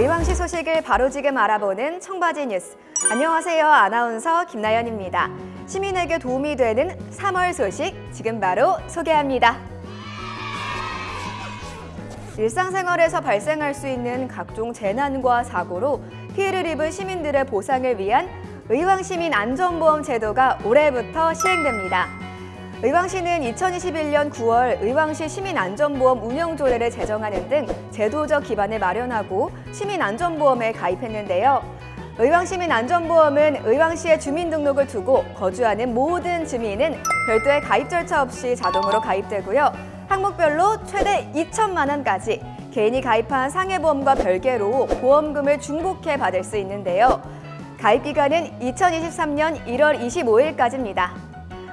의왕시 소식을 바로 지금 알아보는 청바지 뉴스. 안녕하세요. 아나운서 김나연입니다. 시민에게 도움이 되는 3월 소식 지금 바로 소개합니다. 일상생활에서 발생할 수 있는 각종 재난과 사고로 피해를 입은 시민들의 보상을 위한 의왕시민 안전보험 제도가 올해부터 시행됩니다. 의왕시는 2021년 9월 의왕시 시민안전보험 운영조례를 제정하는 등 제도적 기반을 마련하고 시민안전보험에 가입했는데요. 의왕시민안전보험은 의왕시에 주민등록을 두고 거주하는 모든 주민은 별도의 가입 절차 없이 자동으로 가입되고요. 항목별로 최대 2천만 원까지 개인이 가입한 상해보험과 별개로 보험금을 중복해 받을 수 있는데요. 가입 기간은 2023년 1월 25일까지입니다.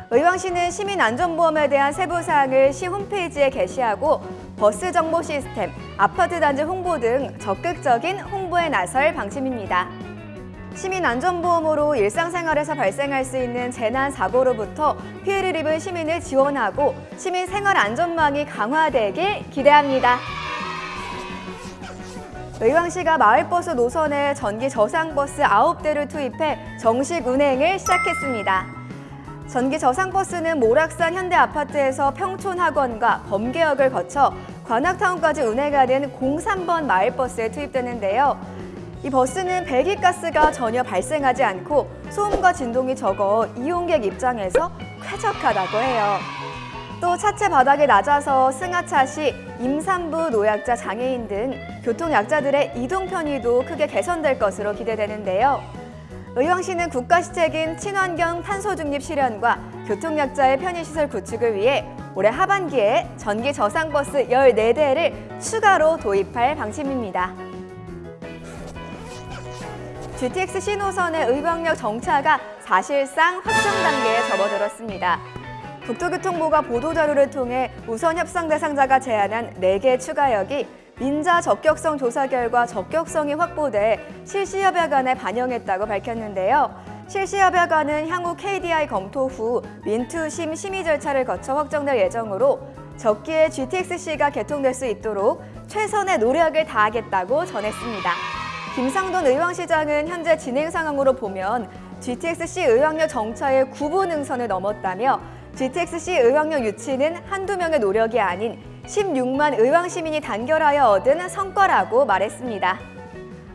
의왕시는 시민안전보험에 대한 세부 사항을 시 홈페이지에 게시하고 버스 정보 시스템, 아파트 단지 홍보 등 적극적인 홍보에 나설 방침입니다. 시민안전보험으로 일상생활에서 발생할 수 있는 재난 사고로부터 피해를 입은 시민을 지원하고 시민 생활 안전망이 강화되길 기대합니다. 의왕시가 마을버스 노선에 전기 저상버스 9대를 투입해 정식 운행을 시작했습니다. 전기 저상버스는 모락산 현대아파트에서 평촌학원과 범계역을 거쳐 관악타운까지 운행하는 03번 마을버스에 투입되는데요. 이 버스는 배기가스가 전혀 발생하지 않고 소음과 진동이 적어 이용객 입장에서 쾌적하다고 해요. 또 차체 바닥이 낮아서 승하차 시 임산부, 노약자, 장애인 등 교통약자들의 이동 편의도 크게 개선될 것으로 기대되는데요. 의왕시는 국가시책인 친환경 탄소 중립 실현과 교통약자의 편의시설 구축을 위해 올해 하반기에 전기 저상버스 14대를 추가로 도입할 방침입니다. GTX 신호선의 의광역 정차가 사실상 확정 단계에 접어들었습니다. 국토교통부가 보도자료를 통해 우선 협상 대상자가 제안한 4개 추가역이 민자 적격성 조사 결과 적격성이 확보돼 실시협약안에 반영했다고 밝혔는데요. 실시협약안은 향후 KDI 검토 후 민투심 심의 절차를 거쳐 확정될 예정으로 적기에 GTX-C가 개통될 수 있도록 최선의 노력을 다하겠다고 전했습니다. 김상돈 의왕시장은 현재 진행 상황으로 보면 GTX-C 의왕역 정차의 9분 능선을 넘었다며 GTX-C 의왕역 유치는 한두 명의 노력이 아닌 16만 의왕 시민이 단결하여 얻은 성과라고 말했습니다.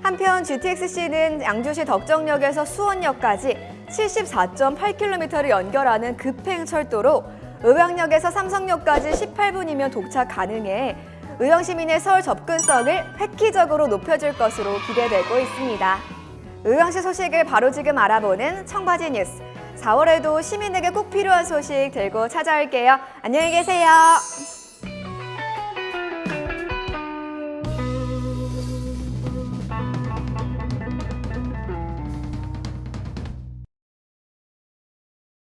한편 GTX-C는 양주시 덕정역에서 수원역까지 74.8km를 연결하는 급행철도로 의왕역에서 삼성역까지 18분이면 도착 가능해 의왕 시민의 서울 접근성을 획기적으로 높여줄 것으로 기대되고 있습니다. 의왕시 소식을 바로 지금 알아보는 청바지 뉴스. 4월에도 시민에게 꼭 필요한 소식 들고 찾아올게요. 안녕히 계세요.